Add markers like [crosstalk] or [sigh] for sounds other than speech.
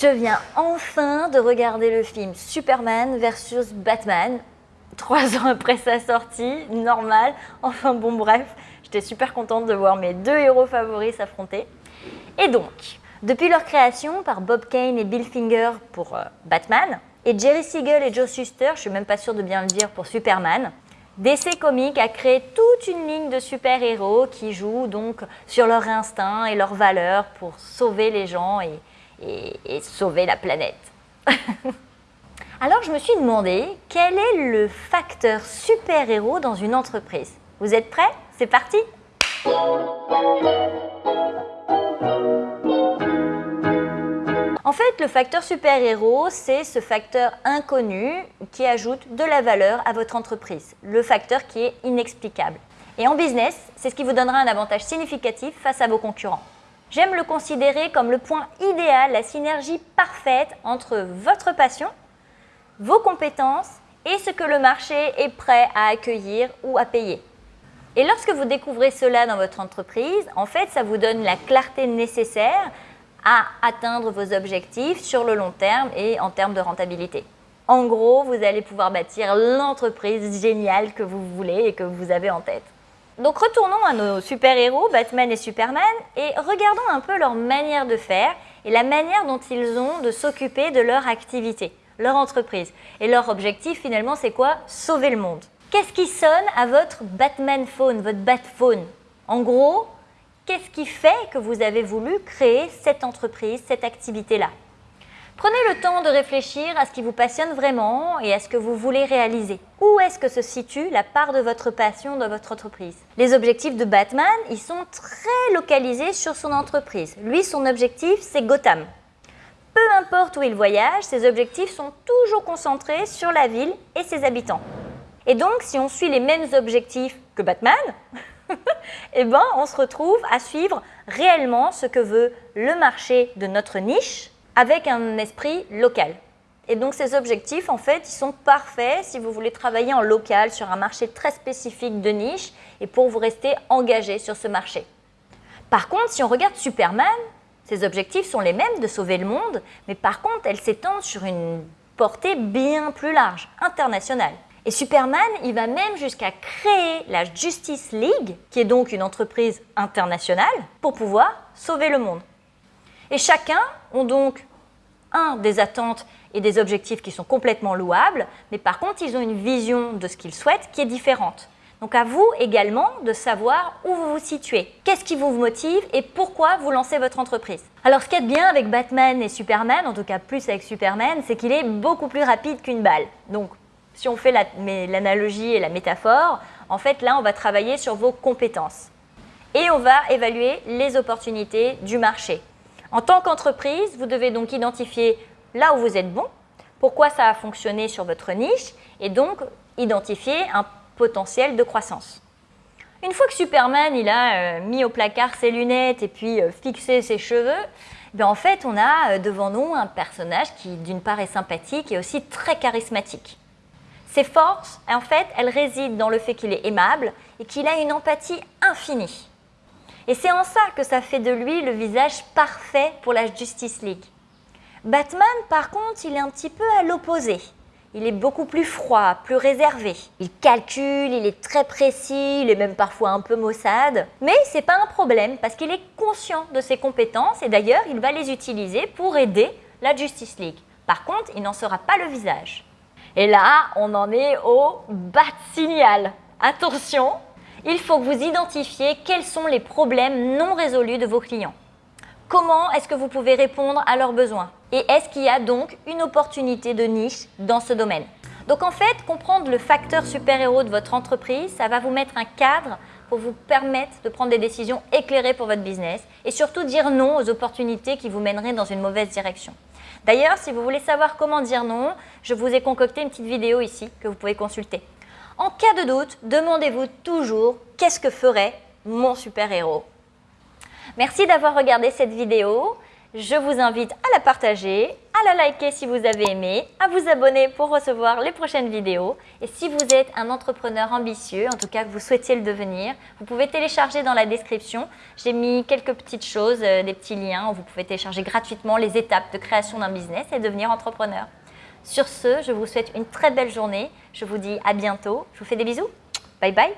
Je viens enfin de regarder le film Superman versus Batman. Trois ans après sa sortie, normal. Enfin bon bref, j'étais super contente de voir mes deux héros favoris s'affronter. Et donc, depuis leur création par Bob Kane et Bill Finger pour euh, Batman, et Jerry Siegel et Joe Shuster, je suis même pas sûre de bien le dire, pour Superman, DC Comics a créé toute une ligne de super-héros qui jouent donc sur leur instinct et leurs valeurs pour sauver les gens et, sauver la planète. [laughs] Alors je me suis demandé quel est le facteur super-héros dans une entreprise? Vous êtes prêts? C'est parti En fait, le facteur super-héros, c'est ce facteur inconnu qui ajoute de la valeur à votre entreprise, le facteur qui est inexplicable. Et en business, c'est ce qui vous donnera un avantage significatif face à vos concurrents. J'aime le considérer comme le point idéal, la synergie parfaite entre votre passion, vos compétences et ce que le marché est prêt à accueillir ou à payer. Et lorsque vous découvrez cela dans votre entreprise, en fait, ça vous donne la clarté nécessaire à atteindre vos objectifs sur le long terme et en termes de rentabilité. En gros, vous allez pouvoir bâtir l'entreprise géniale que vous voulez et que vous avez en tête. Donc retournons à nos super-héros, Batman et Superman, et regardons un peu leur manière de faire et la manière dont ils ont de s'occuper de leur activité, leur entreprise. Et leur objectif finalement c'est quoi? Sauver le monde. Qu'est-ce qui sonne à votre Batman phone, votre Batphone En gros, Qu'est-ce qui fait que vous avez voulu créer cette entreprise, cette activité-là? Prenez le temps de réfléchir à ce qui vous passionne vraiment et à ce que vous voulez réaliser. Où est-ce que se situe la part de votre passion dans votre entreprise? Les objectifs de Batman, ils sont très localisés sur son entreprise. Lui, son objectif, c'est Gotham. Peu importe où il voyage, ses objectifs sont toujours concentrés sur la ville et ses habitants. Et donc, si on suit les mêmes objectifs que Batman, [laughs] eh ben, on se retrouve à suivre réellement ce que veut le marché de notre niche avec un esprit local. Et donc ces objectifs, en fait, ils sont parfaits si vous voulez travailler en local sur un marché très spécifique de niche et pour vous rester engagé sur ce marché. Par contre, si on regarde Superman, ses objectifs sont les mêmes de sauver le monde, mais par contre, elles s'étendent sur une portée bien plus large, internationale. Et Superman, il va même jusqu'à créer la Justice League, qui est donc une entreprise internationale, pour pouvoir sauver le monde. Et chacun ont donc un des attentes et des objectifs qui sont complètement louables, mais par contre, ils ont une vision de ce qu'ils souhaitent qui est différente. Donc à vous également de savoir où vous vous situez, qu'est-ce qui vous motive et pourquoi vous lancez votre entreprise? Alors ce qui est bien avec Batman et Superman, en tout cas plus avec Superman, c'est qu'il est beaucoup plus rapide qu'une balle. Donc si on fait l'analogie et la métaphore, en fait, là, on va travailler sur vos compétences. Et on va évaluer les opportunités du marché. En tant qu'entreprise, vous devez donc identifier là où vous êtes bon, pourquoi ça a fonctionné sur votre niche, et donc identifier un potentiel de croissance. Une fois que Superman il a euh, mis au placard ses lunettes et puis euh, fixé ses cheveux, ben, en fait on a euh, devant nous un personnage qui d'une part est sympathique et aussi très charismatique. Ses forces, en fait, elles résident dans le fait qu'il est aimable et qu'il a une empathie infinie. Et c'est en ça que ça fait de lui le visage parfait pour la Justice League. Batman, par contre, il est un petit peu à l'opposé. Il est beaucoup plus froid, plus réservé. Il calcule, il est très précis, il est même parfois un peu maussade. Mais c'est pas un problème parce qu'il est conscient de ses compétences et d'ailleurs, il va les utiliser pour aider la Justice League. Par contre, il n'en sera pas le visage. Et là, on en est au de signal. Attention, il faut que vous identifiez quels sont les problèmes non résolus de vos clients. Comment est-ce que vous pouvez répondre à leurs besoins? Et est-ce qu'il y a donc une opportunité de niche dans ce domaine? Donc en fait, comprendre le facteur super-héros de votre entreprise, ça va vous mettre un cadre pour vous permettre de prendre des décisions éclairées pour votre business et surtout dire non aux opportunités qui vous mèneraient dans une mauvaise direction. D'ailleurs, si vous voulez savoir comment dire non, je vous ai concocté une petite vidéo ici que vous pouvez consulter. En cas de doute, demandez-vous toujours qu'est-ce que ferait mon super-héros Merci d'avoir regardé cette vidéo. Je vous invite à la partager, à la liker si vous avez aimé, à vous abonner pour recevoir les prochaines vidéos. Et si vous êtes un entrepreneur ambitieux, en tout cas que vous souhaitiez le devenir, vous pouvez télécharger dans la description. J'ai mis quelques petites choses, euh, des petits liens où vous pouvez téléccharger gratuitement les étapes de création d'un business et devenir entrepreneur. Sur ce, je vous souhaite une très belle journée. Je vous dis à bientôt. Je vous fais des bisous. Bye bye.